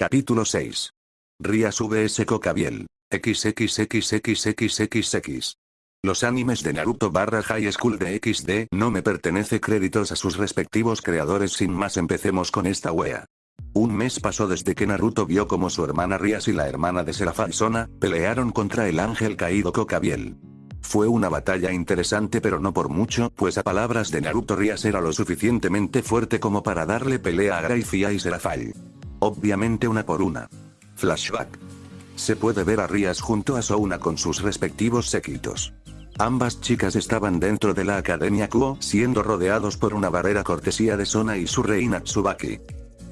Capítulo 6. Rías vs Cocabiel. XXXXXXX. Los animes de Naruto barra High School de XD no me pertenece créditos a sus respectivos creadores sin más empecemos con esta wea. Un mes pasó desde que Naruto vio como su hermana Rías y la hermana de Serafal Sona, pelearon contra el ángel caído Cocabiel. Fue una batalla interesante pero no por mucho, pues a palabras de Naruto Rías era lo suficientemente fuerte como para darle pelea a Graifia y Serafal. Obviamente una por una. Flashback. Se puede ver a Rías junto a Souna con sus respectivos séquitos. Ambas chicas estaban dentro de la Academia Kuo, siendo rodeados por una barrera cortesía de Sona y su reina Tsubaki.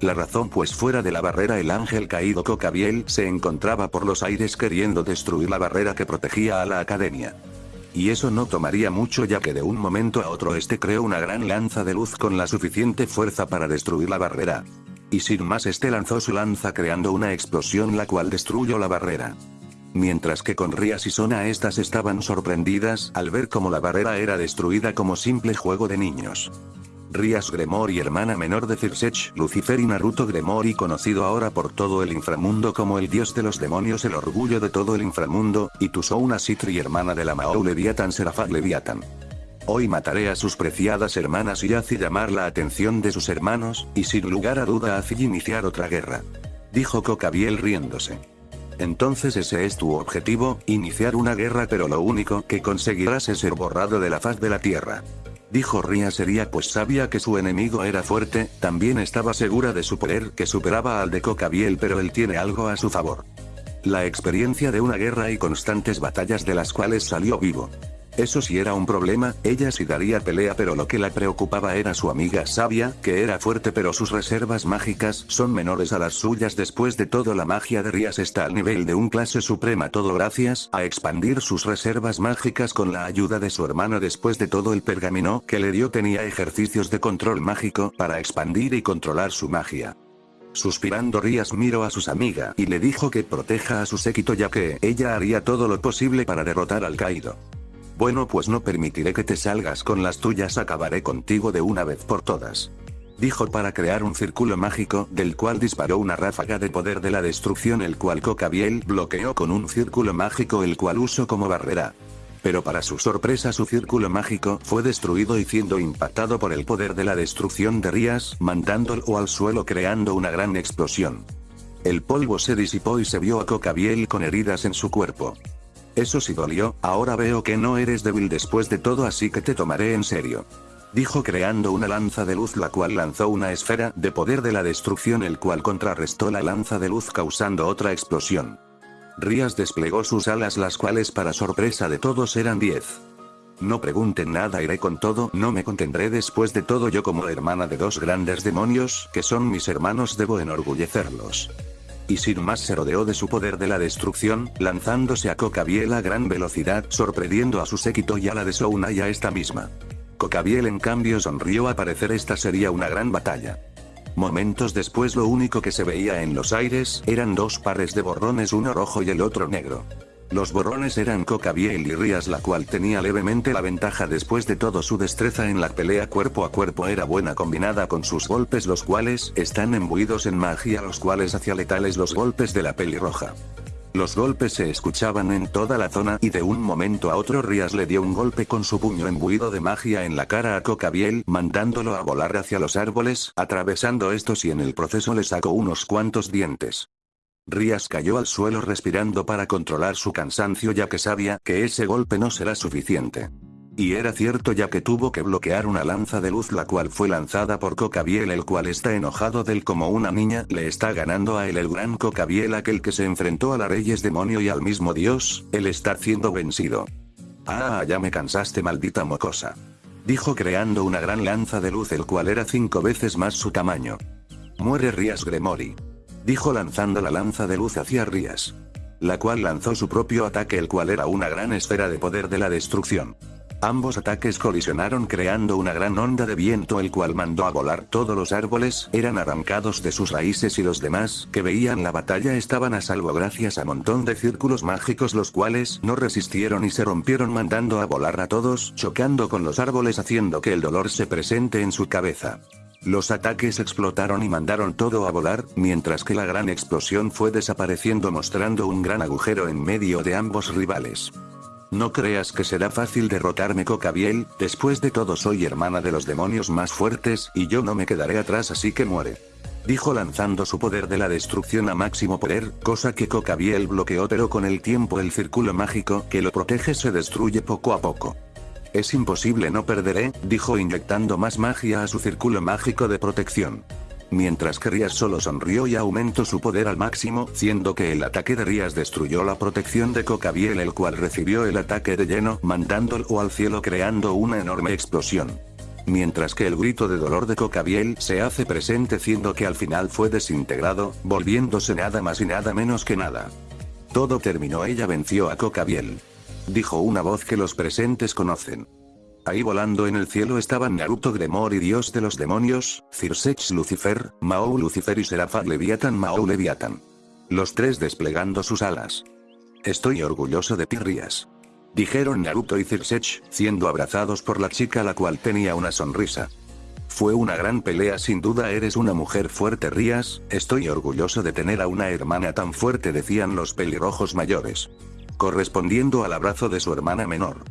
La razón pues fuera de la barrera el ángel caído Cocabiel se encontraba por los aires queriendo destruir la barrera que protegía a la academia. Y eso no tomaría mucho ya que de un momento a otro este creó una gran lanza de luz con la suficiente fuerza para destruir la barrera. Y sin más este lanzó su lanza creando una explosión la cual destruyó la barrera. Mientras que con Rías y Sona estas estaban sorprendidas al ver cómo la barrera era destruida como simple juego de niños. Rías Gremori hermana menor de Cirsech, Lucifer y Naruto Gremori conocido ahora por todo el inframundo como el dios de los demonios el orgullo de todo el inframundo, y Tusouna Citri hermana de la Mao Leviathan Serafat Leviathan. Hoy mataré a sus preciadas hermanas y hace llamar la atención de sus hermanos, y sin lugar a duda hace iniciar otra guerra. Dijo Cocabiel riéndose. Entonces ese es tu objetivo, iniciar una guerra pero lo único que conseguirás es ser borrado de la faz de la tierra. Dijo Ria sería pues sabía que su enemigo era fuerte, también estaba segura de su poder que superaba al de Cocabiel pero él tiene algo a su favor. La experiencia de una guerra y constantes batallas de las cuales salió vivo. Eso sí era un problema, ella sí daría pelea pero lo que la preocupaba era su amiga sabia, que era fuerte pero sus reservas mágicas son menores a las suyas después de todo la magia de Rías está al nivel de un clase suprema todo gracias a expandir sus reservas mágicas con la ayuda de su hermano después de todo el pergamino que le dio tenía ejercicios de control mágico para expandir y controlar su magia. Suspirando Rías miró a sus amiga y le dijo que proteja a su séquito ya que ella haría todo lo posible para derrotar al caído. Bueno pues no permitiré que te salgas con las tuyas acabaré contigo de una vez por todas. Dijo para crear un círculo mágico, del cual disparó una ráfaga de poder de la destrucción el cual Cocabiel bloqueó con un círculo mágico el cual usó como barrera. Pero para su sorpresa su círculo mágico fue destruido y siendo impactado por el poder de la destrucción de Rías, mandándolo al suelo creando una gran explosión. El polvo se disipó y se vio a Cocabiel con heridas en su cuerpo. Eso sí dolió, ahora veo que no eres débil después de todo así que te tomaré en serio. Dijo creando una lanza de luz la cual lanzó una esfera de poder de la destrucción el cual contrarrestó la lanza de luz causando otra explosión. Rías desplegó sus alas las cuales para sorpresa de todos eran 10. No pregunten nada iré con todo no me contendré después de todo yo como hermana de dos grandes demonios que son mis hermanos debo enorgullecerlos y sin más se rodeó de su poder de la destrucción, lanzándose a Cocabiel a gran velocidad sorprendiendo a su séquito y a la de Souna y a esta misma. Cocabiel en cambio sonrió a parecer esta sería una gran batalla. Momentos después lo único que se veía en los aires eran dos pares de borrones uno rojo y el otro negro. Los borrones eran Cocabiel y Rías la cual tenía levemente la ventaja después de todo su destreza en la pelea cuerpo a cuerpo era buena combinada con sus golpes los cuales están embuidos en magia los cuales hacía letales los golpes de la pelirroja. Los golpes se escuchaban en toda la zona y de un momento a otro Rías le dio un golpe con su puño embuido de magia en la cara a Cocabiel mandándolo a volar hacia los árboles, atravesando estos y en el proceso le sacó unos cuantos dientes. Rías cayó al suelo respirando para controlar su cansancio ya que sabía que ese golpe no será suficiente. Y era cierto ya que tuvo que bloquear una lanza de luz la cual fue lanzada por Cocabiel el cual está enojado del como una niña le está ganando a él el gran Cocabiel aquel que se enfrentó a la reyes demonio y al mismo dios, él está siendo vencido. Ah ya me cansaste maldita mocosa. Dijo creando una gran lanza de luz el cual era cinco veces más su tamaño. Muere Rías Gremori dijo lanzando la lanza de luz hacia Rías. La cual lanzó su propio ataque el cual era una gran esfera de poder de la destrucción. Ambos ataques colisionaron creando una gran onda de viento el cual mandó a volar todos los árboles, eran arrancados de sus raíces y los demás, que veían la batalla estaban a salvo gracias a montón de círculos mágicos los cuales no resistieron y se rompieron mandando a volar a todos, chocando con los árboles haciendo que el dolor se presente en su cabeza. Los ataques explotaron y mandaron todo a volar, mientras que la gran explosión fue desapareciendo mostrando un gran agujero en medio de ambos rivales. No creas que será fácil derrotarme Cocabiel, después de todo soy hermana de los demonios más fuertes y yo no me quedaré atrás así que muere. Dijo lanzando su poder de la destrucción a máximo poder, cosa que Cocabiel bloqueó pero con el tiempo el círculo mágico que lo protege se destruye poco a poco. Es imposible no perderé, dijo inyectando más magia a su círculo mágico de protección. Mientras que Rías solo sonrió y aumentó su poder al máximo, siendo que el ataque de Rías destruyó la protección de Cocabiel el cual recibió el ataque de lleno, mandándolo al cielo creando una enorme explosión. Mientras que el grito de dolor de Cocabiel se hace presente siendo que al final fue desintegrado, volviéndose nada más y nada menos que nada. Todo terminó ella venció a Cocabiel. Dijo una voz que los presentes conocen. Ahí volando en el cielo estaban Naruto Gremor y Dios de los Demonios, Cirsech Lucifer, Mao Lucifer y Serapha Leviathan Mao Leviathan. Los tres desplegando sus alas. Estoy orgulloso de ti Rías. Dijeron Naruto y Cirsech, siendo abrazados por la chica la cual tenía una sonrisa. Fue una gran pelea sin duda eres una mujer fuerte Rías, estoy orgulloso de tener a una hermana tan fuerte decían los pelirrojos mayores. Correspondiendo al abrazo de su hermana menor.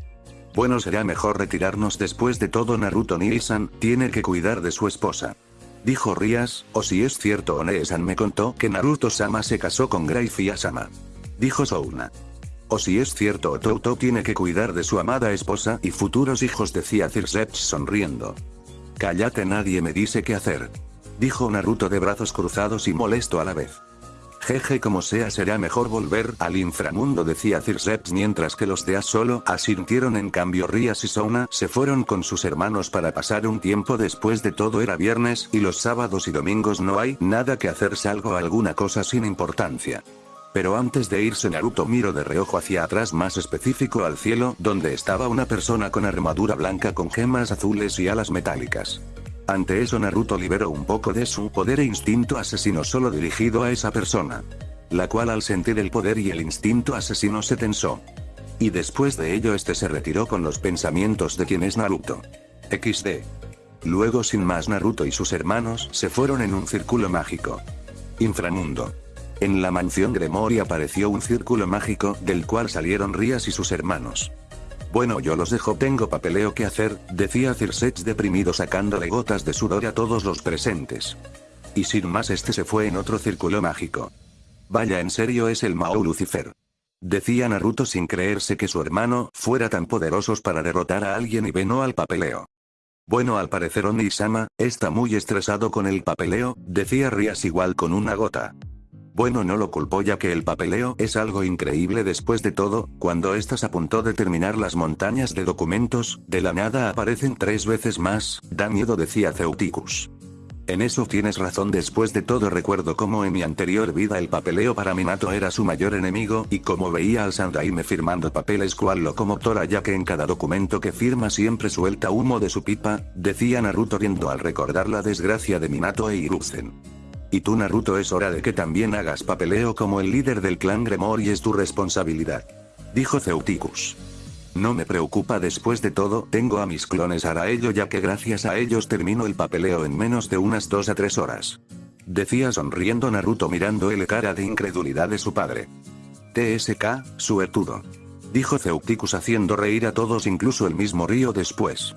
Bueno será mejor retirarnos después de todo Naruto Nii-san, tiene que cuidar de su esposa. Dijo Rías, o si es cierto One-san me contó que Naruto-sama se casó con Graifi Asama. Dijo Souna. O si es cierto Otouto tiene que cuidar de su amada esposa y futuros hijos decía Cirsech sonriendo. Cállate nadie me dice qué hacer. Dijo Naruto de brazos cruzados y molesto a la vez. Jeje como sea será mejor volver al inframundo decía Circeps mientras que los de solo asintieron en cambio Rías y Sona se fueron con sus hermanos para pasar un tiempo después de todo era viernes y los sábados y domingos no hay nada que hacer salvo alguna cosa sin importancia. Pero antes de irse Naruto miró de reojo hacia atrás más específico al cielo donde estaba una persona con armadura blanca con gemas azules y alas metálicas. Ante eso Naruto liberó un poco de su poder e instinto asesino solo dirigido a esa persona. La cual al sentir el poder y el instinto asesino se tensó. Y después de ello este se retiró con los pensamientos de quien es Naruto. XD. Luego sin más Naruto y sus hermanos se fueron en un círculo mágico. Inframundo. En la mansión Gremori apareció un círculo mágico, del cual salieron Rías y sus hermanos. Bueno yo los dejo tengo papeleo que hacer, decía Cirsech deprimido sacándole gotas de sudor a todos los presentes. Y sin más este se fue en otro círculo mágico. Vaya en serio es el Mao Lucifer. Decía Naruto sin creerse que su hermano fuera tan poderosos para derrotar a alguien y venó al papeleo. Bueno al parecer Oni-sama, está muy estresado con el papeleo, decía Rias igual con una gota. Bueno no lo culpó ya que el papeleo es algo increíble después de todo, cuando estás a punto de terminar las montañas de documentos, de la nada aparecen tres veces más, da miedo decía Ceuticus. En eso tienes razón después de todo recuerdo como en mi anterior vida el papeleo para Minato era su mayor enemigo y como veía al Sandaime firmando papeles cual locomotora ya que en cada documento que firma siempre suelta humo de su pipa, decía Naruto riendo al recordar la desgracia de Minato e Hiruzen. Y tú Naruto es hora de que también hagas papeleo como el líder del clan Gremor y es tu responsabilidad. Dijo Ceuticus. No me preocupa después de todo, tengo a mis clones hará ello ya que gracias a ellos termino el papeleo en menos de unas 2 a 3 horas. Decía sonriendo Naruto mirando el cara de incredulidad de su padre. TSK, suertudo. Dijo Ceuticus haciendo reír a todos incluso el mismo río después.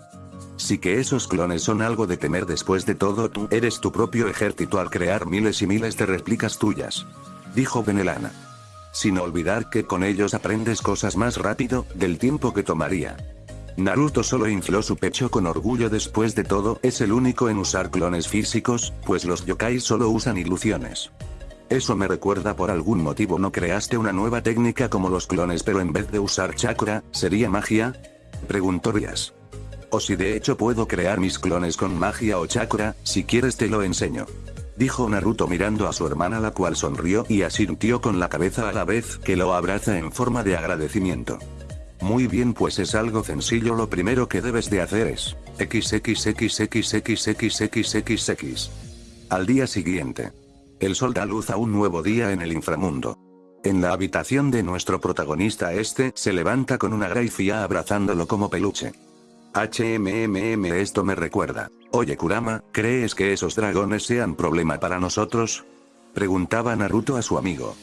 Sí que esos clones son algo de temer después de todo tú eres tu propio ejército al crear miles y miles de réplicas tuyas. Dijo Benelana. Sin olvidar que con ellos aprendes cosas más rápido, del tiempo que tomaría. Naruto solo infló su pecho con orgullo después de todo, es el único en usar clones físicos, pues los yokai solo usan ilusiones. Eso me recuerda por algún motivo no creaste una nueva técnica como los clones pero en vez de usar chakra, ¿sería magia? Preguntó Rias. O si de hecho puedo crear mis clones con magia o chakra, si quieres te lo enseño. Dijo Naruto mirando a su hermana la cual sonrió y asintió con la cabeza a la vez que lo abraza en forma de agradecimiento. Muy bien pues es algo sencillo lo primero que debes de hacer es XXXXXXXXX. Al día siguiente. El sol da luz a un nuevo día en el inframundo. En la habitación de nuestro protagonista este se levanta con una graifía abrazándolo como peluche. HMMM esto me recuerda. Oye Kurama, ¿crees que esos dragones sean problema para nosotros? Preguntaba Naruto a su amigo.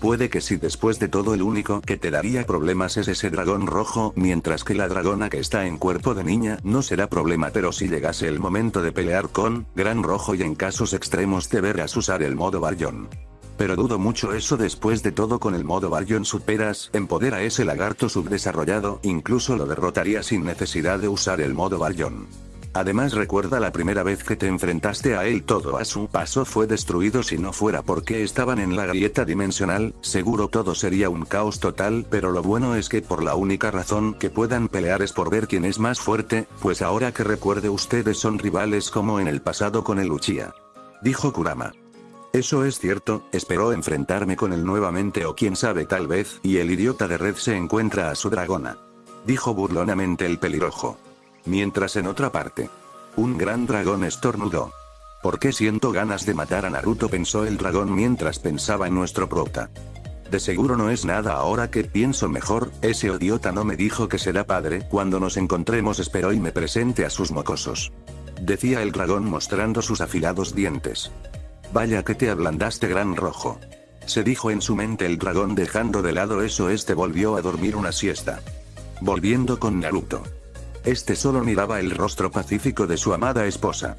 Puede que si después de todo el único que te daría problemas es ese dragón rojo, mientras que la dragona que está en cuerpo de niña no será problema pero si llegase el momento de pelear con, gran rojo y en casos extremos deberás usar el modo Baryon. Pero dudo mucho eso después de todo con el modo Baryon superas en poder a ese lagarto subdesarrollado, incluso lo derrotaría sin necesidad de usar el modo Baryon. Además recuerda la primera vez que te enfrentaste a él todo a su paso fue destruido si no fuera porque estaban en la grieta dimensional, seguro todo sería un caos total pero lo bueno es que por la única razón que puedan pelear es por ver quién es más fuerte, pues ahora que recuerde ustedes son rivales como en el pasado con el Uchiha. Dijo Kurama. Eso es cierto, espero enfrentarme con él nuevamente o quién sabe tal vez, y el idiota de Red se encuentra a su dragona. Dijo burlonamente el pelirrojo. Mientras en otra parte. Un gran dragón estornudó. ¿Por qué siento ganas de matar a Naruto? pensó el dragón mientras pensaba en nuestro prota. De seguro no es nada ahora que pienso mejor, ese idiota no me dijo que será padre, cuando nos encontremos espero y me presente a sus mocosos. Decía el dragón mostrando sus afilados dientes. Vaya que te ablandaste gran rojo. Se dijo en su mente el dragón dejando de lado eso este volvió a dormir una siesta. Volviendo con Naruto. Este solo miraba el rostro pacífico de su amada esposa.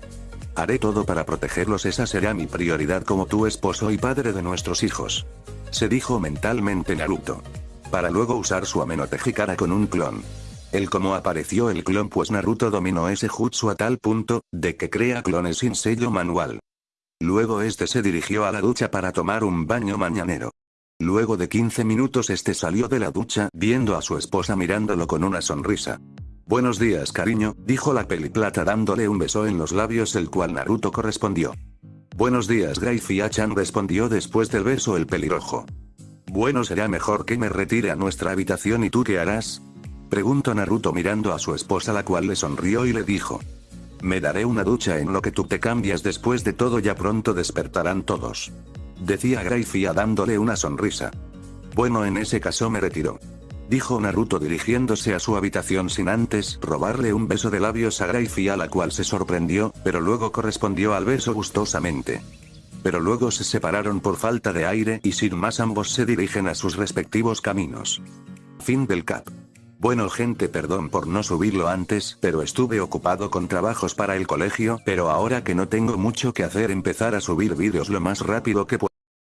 Haré todo para protegerlos esa será mi prioridad como tu esposo y padre de nuestros hijos. Se dijo mentalmente Naruto. Para luego usar su Amenotejikara con un clon. El cómo apareció el clon pues Naruto dominó ese jutsu a tal punto, de que crea clones sin sello manual. Luego este se dirigió a la ducha para tomar un baño mañanero. Luego de 15 minutos este salió de la ducha viendo a su esposa mirándolo con una sonrisa. Buenos días cariño, dijo la peliplata dándole un beso en los labios el cual Naruto correspondió. Buenos días Graifia-chan respondió después del beso el pelirrojo. Bueno será mejor que me retire a nuestra habitación y tú qué harás? Preguntó Naruto mirando a su esposa la cual le sonrió y le dijo. Me daré una ducha en lo que tú te cambias después de todo ya pronto despertarán todos. Decía Graifia dándole una sonrisa. Bueno en ese caso me retiro. Dijo Naruto dirigiéndose a su habitación sin antes robarle un beso de labios a Graifia la cual se sorprendió, pero luego correspondió al beso gustosamente. Pero luego se separaron por falta de aire y sin más ambos se dirigen a sus respectivos caminos. Fin del cap. Bueno gente perdón por no subirlo antes, pero estuve ocupado con trabajos para el colegio, pero ahora que no tengo mucho que hacer empezar a subir vídeos lo más rápido que puedo.